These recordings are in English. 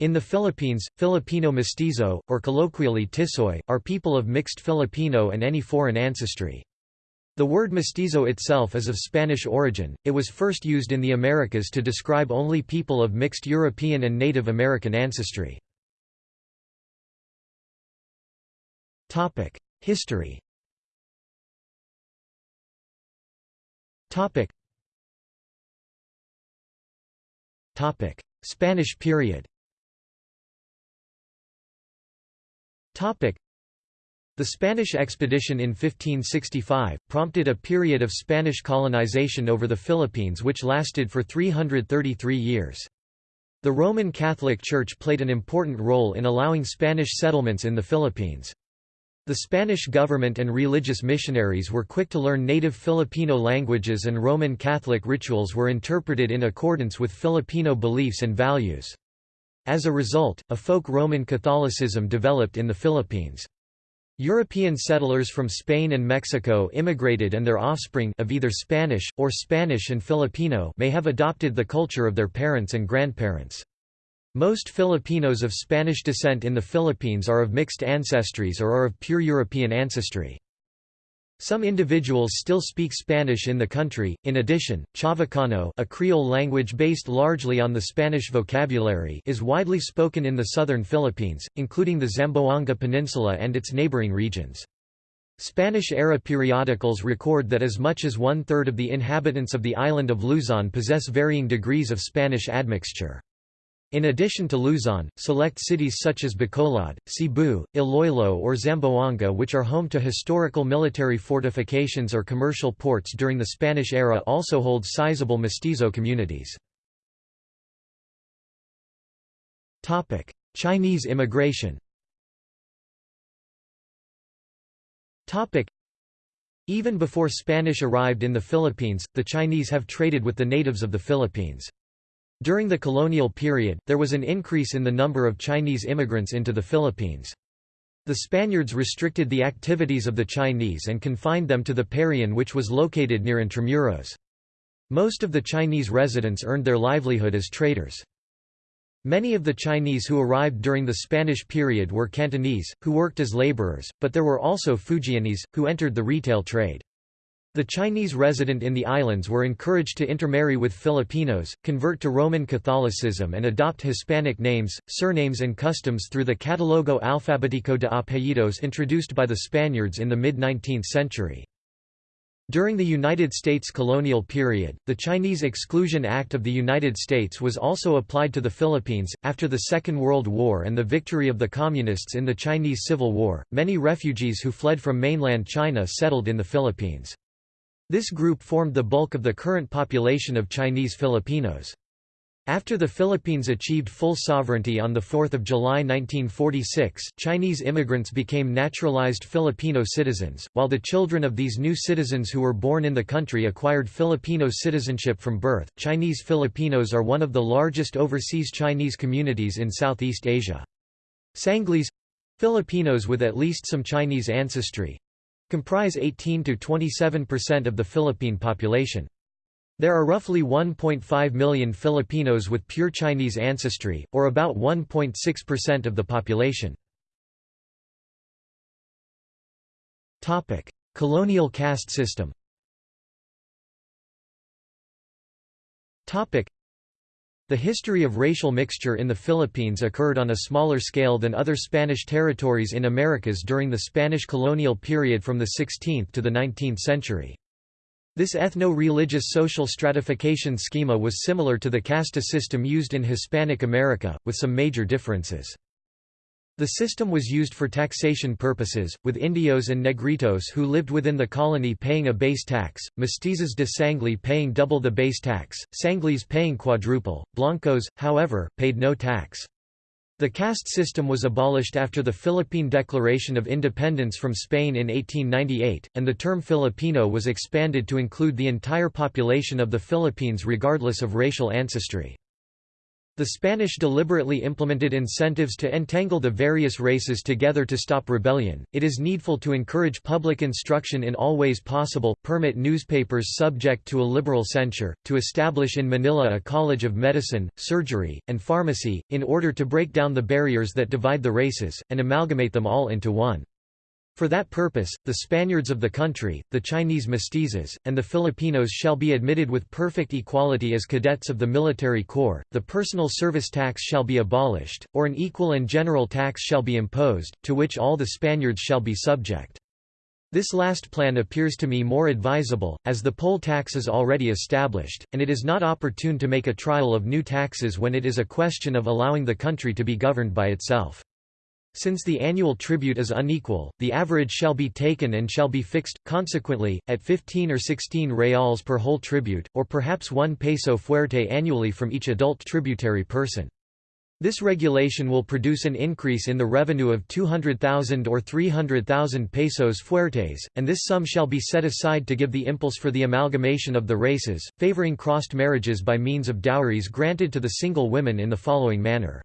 In the Philippines, Filipino mestizo, or colloquially Tisoy, are people of mixed Filipino and any foreign ancestry. The word mestizo itself is of Spanish origin, it was first used in the Americas to describe only people of mixed European and Native American ancestry. History Spanish period the Spanish expedition in 1565, prompted a period of Spanish colonization over the Philippines which lasted for 333 years. The Roman Catholic Church played an important role in allowing Spanish settlements in the Philippines. The Spanish government and religious missionaries were quick to learn native Filipino languages and Roman Catholic rituals were interpreted in accordance with Filipino beliefs and values. As a result, a folk Roman Catholicism developed in the Philippines. European settlers from Spain and Mexico immigrated and their offspring of either Spanish, or Spanish and Filipino may have adopted the culture of their parents and grandparents. Most Filipinos of Spanish descent in the Philippines are of mixed ancestries or are of pure European ancestry. Some individuals still speak Spanish in the country. In addition, Chavacano, a Creole language based largely on the Spanish vocabulary, is widely spoken in the southern Philippines, including the Zamboanga Peninsula and its neighboring regions. Spanish-era periodicals record that as much as one-third of the inhabitants of the island of Luzon possess varying degrees of Spanish admixture. In addition to Luzon, select cities such as Bacolod, Cebu, Iloilo or Zamboanga which are home to historical military fortifications or commercial ports during the Spanish era also hold sizable mestizo communities. Chinese immigration Even before Spanish arrived in the Philippines, the Chinese have traded with the natives of the Philippines. During the colonial period, there was an increase in the number of Chinese immigrants into the Philippines. The Spaniards restricted the activities of the Chinese and confined them to the Parian which was located near Intramuros. Most of the Chinese residents earned their livelihood as traders. Many of the Chinese who arrived during the Spanish period were Cantonese, who worked as laborers, but there were also Fujianese, who entered the retail trade. The Chinese resident in the islands were encouraged to intermarry with Filipinos, convert to Roman Catholicism and adopt Hispanic names, surnames and customs through the Catalogo Alfabético de Apellidos introduced by the Spaniards in the mid-19th century. During the United States colonial period, the Chinese Exclusion Act of the United States was also applied to the Philippines. After the Second World War and the victory of the Communists in the Chinese Civil War, many refugees who fled from mainland China settled in the Philippines. This group formed the bulk of the current population of Chinese Filipinos. After the Philippines achieved full sovereignty on 4 July 1946, Chinese immigrants became naturalized Filipino citizens, while the children of these new citizens who were born in the country acquired Filipino citizenship from birth. Chinese Filipinos are one of the largest overseas Chinese communities in Southeast Asia. Sanglis Filipinos with at least some Chinese ancestry comprise 18 to 27% of the Philippine population. There are roughly 1.5 million Filipinos with pure Chinese ancestry, or about 1.6% of the population. Colonial caste system the history of racial mixture in the Philippines occurred on a smaller scale than other Spanish territories in Americas during the Spanish colonial period from the 16th to the 19th century. This ethno-religious social stratification schema was similar to the casta system used in Hispanic America, with some major differences. The system was used for taxation purposes, with indios and negritos who lived within the colony paying a base tax, mestizos de sangli paying double the base tax, sanglis paying quadruple, blancos, however, paid no tax. The caste system was abolished after the Philippine Declaration of Independence from Spain in 1898, and the term Filipino was expanded to include the entire population of the Philippines regardless of racial ancestry. The Spanish deliberately implemented incentives to entangle the various races together to stop rebellion. It is needful to encourage public instruction in all ways possible, permit newspapers subject to a liberal censure, to establish in Manila a college of medicine, surgery, and pharmacy, in order to break down the barriers that divide the races, and amalgamate them all into one. For that purpose, the Spaniards of the country, the Chinese mestizos, and the Filipinos shall be admitted with perfect equality as cadets of the military corps, the personal service tax shall be abolished, or an equal and general tax shall be imposed, to which all the Spaniards shall be subject. This last plan appears to me more advisable, as the poll tax is already established, and it is not opportune to make a trial of new taxes when it is a question of allowing the country to be governed by itself. Since the annual tribute is unequal, the average shall be taken and shall be fixed, consequently, at 15 or 16 reals per whole tribute, or perhaps 1 peso fuerte annually from each adult tributary person. This regulation will produce an increase in the revenue of 200,000 or 300,000 pesos fuertes, and this sum shall be set aside to give the impulse for the amalgamation of the races, favoring crossed marriages by means of dowries granted to the single women in the following manner.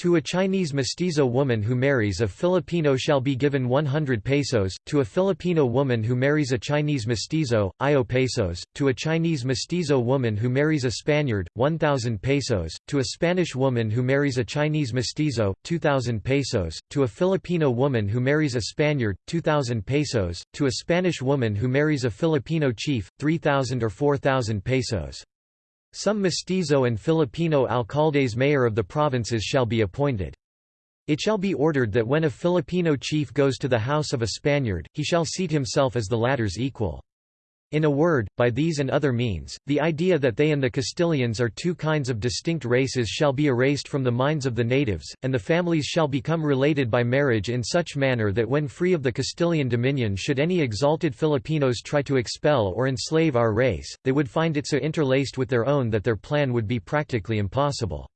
To a Chinese mestizo woman who marries a Filipino shall be given 100 pesos, to a Filipino woman who marries a Chinese mestizo, IO pesos, to a Chinese mestizo woman who marries a Spaniard, 1,000 pesos, to a Spanish woman who marries a Chinese mestizo, 2,000 pesos, to a Filipino woman who marries a Spaniard, 2,000 pesos, to a Spanish woman who marries a Filipino chief, 3,000 or 4,000 pesos. Some mestizo and Filipino alcaldes mayor of the provinces shall be appointed. It shall be ordered that when a Filipino chief goes to the house of a Spaniard, he shall seat himself as the latter's equal. In a word, by these and other means, the idea that they and the Castilians are two kinds of distinct races shall be erased from the minds of the natives, and the families shall become related by marriage in such manner that when free of the Castilian dominion should any exalted Filipinos try to expel or enslave our race, they would find it so interlaced with their own that their plan would be practically impossible.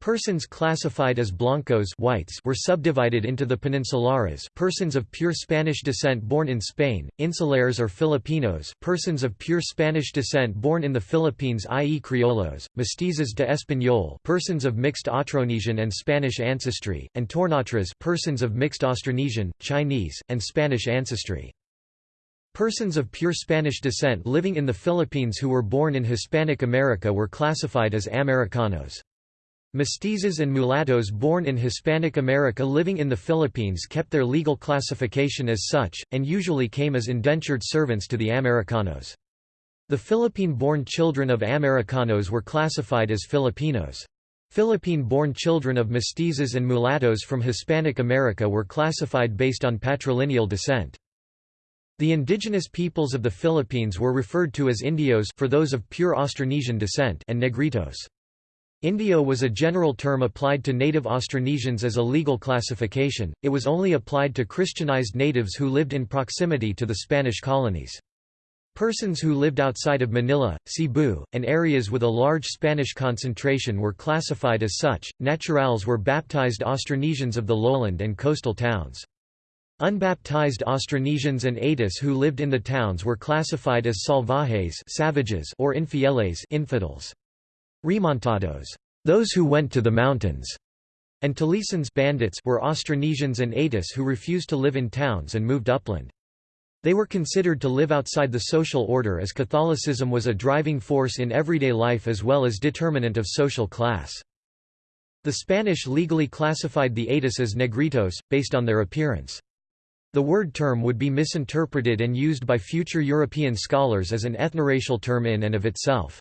Persons classified as blancos whites were subdivided into the peninsulares persons of pure Spanish descent born in Spain, insulares or Filipinos persons of pure Spanish descent born in the Philippines i.e. criollos, mestizos de español persons of mixed Austronesian and Spanish ancestry, and tornatras persons of mixed Austronesian, Chinese, and Spanish ancestry. Persons of pure Spanish descent living in the Philippines who were born in Hispanic America were classified as Americanos. Mestizos and mulattoes born in Hispanic America living in the Philippines kept their legal classification as such, and usually came as indentured servants to the Americanos. The Philippine-born children of Americanos were classified as Filipinos. Philippine-born children of mestizos and mulattoes from Hispanic America were classified based on patrilineal descent. The indigenous peoples of the Philippines were referred to as indios for those of pure Austronesian descent and negritos. Indio was a general term applied to native Austronesians as a legal classification, it was only applied to Christianized natives who lived in proximity to the Spanish colonies. Persons who lived outside of Manila, Cebu, and areas with a large Spanish concentration were classified as such. Naturals were baptized Austronesians of the lowland and coastal towns. Unbaptized Austronesians and Atis who lived in the towns were classified as salvajes savages or infieles infidels. Remontados, those who went to the mountains, and Talisans bandits were Austronesians and Atis who refused to live in towns and moved upland. They were considered to live outside the social order as Catholicism was a driving force in everyday life as well as determinant of social class. The Spanish legally classified the Atis as negritos, based on their appearance. The word term would be misinterpreted and used by future European scholars as an ethnoracial term in and of itself.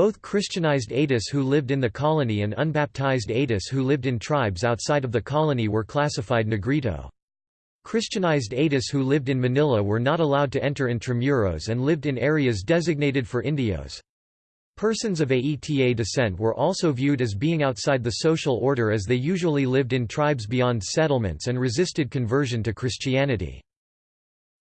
Both Christianized Atis who lived in the colony and unbaptized Atis who lived in tribes outside of the colony were classified negrito. Christianized Atis who lived in Manila were not allowed to enter intramuros and lived in areas designated for Indios. Persons of Aeta descent were also viewed as being outside the social order as they usually lived in tribes beyond settlements and resisted conversion to Christianity.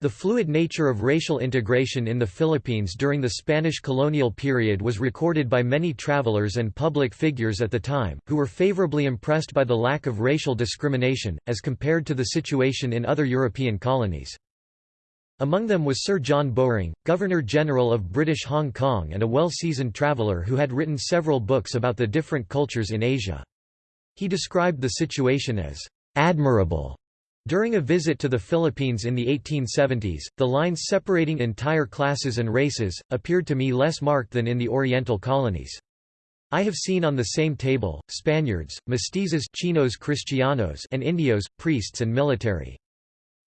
The fluid nature of racial integration in the Philippines during the Spanish colonial period was recorded by many travelers and public figures at the time, who were favorably impressed by the lack of racial discrimination, as compared to the situation in other European colonies. Among them was Sir John Bowring, Governor-General of British Hong Kong and a well-seasoned traveller who had written several books about the different cultures in Asia. He described the situation as admirable. During a visit to the Philippines in the 1870s, the lines separating entire classes and races, appeared to me less marked than in the Oriental colonies. I have seen on the same table, Spaniards, mestizos chinos cristianos and Indios, priests and military.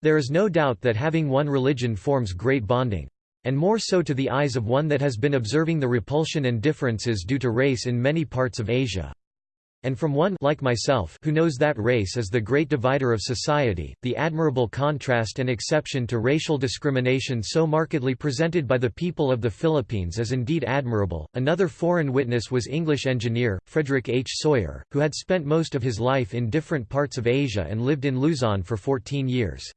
There is no doubt that having one religion forms great bonding. And more so to the eyes of one that has been observing the repulsion and differences due to race in many parts of Asia. And from one like myself who knows that race is the great divider of society, the admirable contrast and exception to racial discrimination so markedly presented by the people of the Philippines is indeed admirable. Another foreign witness was English engineer, Frederick H. Sawyer, who had spent most of his life in different parts of Asia and lived in Luzon for 14 years.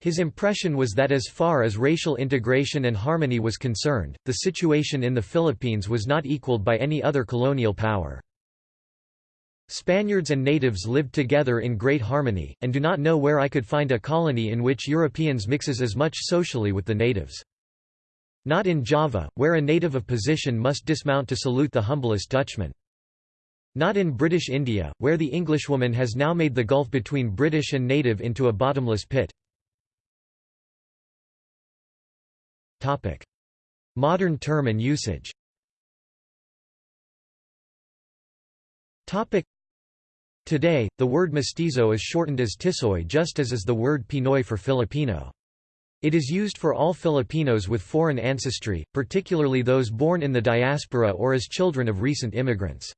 His impression was that as far as racial integration and harmony was concerned, the situation in the Philippines was not equaled by any other colonial power. Spaniards and natives lived together in great harmony, and do not know where I could find a colony in which Europeans mixes as much socially with the natives. Not in Java, where a native of position must dismount to salute the humblest Dutchman. Not in British India, where the Englishwoman has now made the gulf between British and native into a bottomless pit. Topic. Modern term and usage Topic. Today, the word mestizo is shortened as tisoy just as is the word Pinoy for Filipino. It is used for all Filipinos with foreign ancestry, particularly those born in the diaspora or as children of recent immigrants.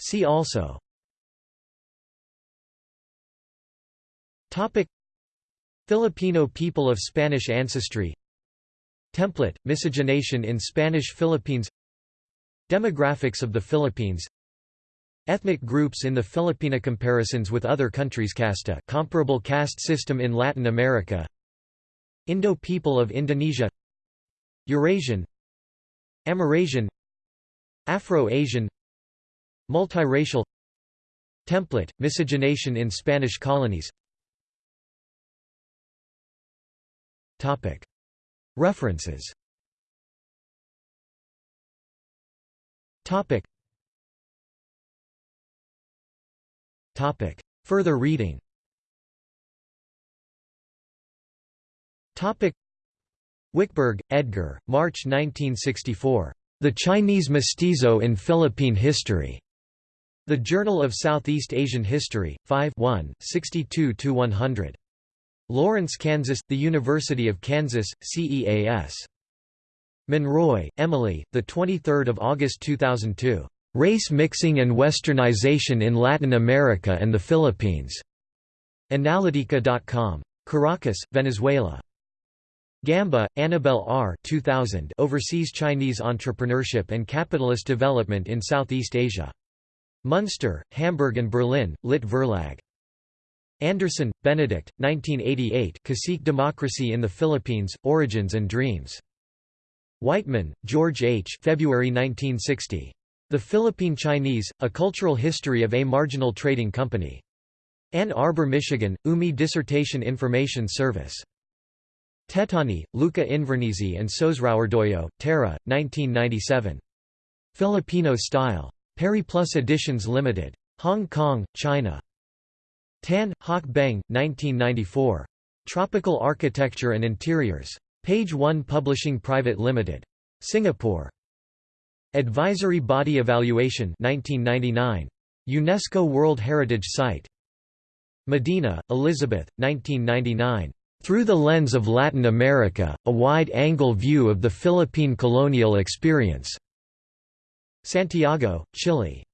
See also. Topic. Filipino people of Spanish ancestry. Template, miscegenation in Spanish Philippines Demographics of the Philippines. Ethnic groups in the Filipina comparisons with other countries Casta comparable caste system in Latin America. Indo people of Indonesia. Eurasian. Amerasian Afro-Asian. Multiracial. Template, miscegenation in Spanish colonies. References Further reading Topic. Wickberg, Edgar, March 1964. The Chinese Mestizo in Philippine History. The Journal of Southeast Asian History, 5 1, 62–100. Lawrence, Kansas, The University of Kansas, CEAS. Monroy, Emily, 23 August 2002. Race Mixing and Westernization in Latin America and the Philippines. Analitica.com. Caracas, Venezuela. Gamba, Annabel R. 2000 Overseas Chinese Entrepreneurship and Capitalist Development in Southeast Asia. Munster, Hamburg and Berlin, Lit Verlag. Anderson, Benedict, 1988 Cacique Democracy in the Philippines, Origins and Dreams. Weightman, George H. February 1960. The Philippine Chinese, A Cultural History of a Marginal Trading Company. Ann Arbor, Michigan, UMI Dissertation Information Service. Tettoni, Luca Invernizzi and Sosrowardoyo, Terra, 1997. Filipino Style. Perry Periplus Editions Limited. Hong Kong, China. Tan, Hock Beng, 1994. Tropical Architecture and Interiors. Page 1 Publishing Private Limited. Singapore. Advisory Body Evaluation 1999. UNESCO World Heritage Site. Medina, Elizabeth, 1999. Through the Lens of Latin America, a Wide-Angle View of the Philippine Colonial Experience. Santiago, Chile.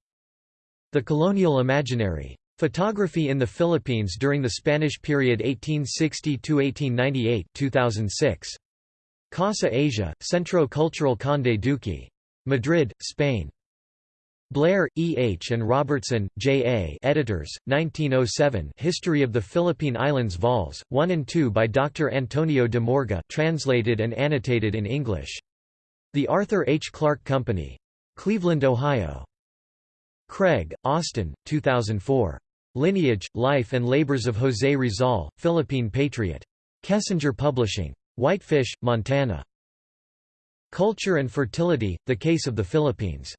The Colonial Imaginary. Photography in the Philippines during the Spanish period 1860–1898 2006. Casa Asia, Centro Cultural Conde Duque. Madrid, Spain. Blair, E. H. and Robertson, J. A. Editors, 1907 History of the Philippine Islands Vols, 1 and 2 by Dr. Antonio de Morga translated and annotated in English. The Arthur H. Clark Company. Cleveland, Ohio. Craig, Austin, 2004. Lineage, Life and Labors of José Rizal, Philippine Patriot. Kessinger Publishing. Whitefish, Montana. Culture and Fertility, The Case of the Philippines.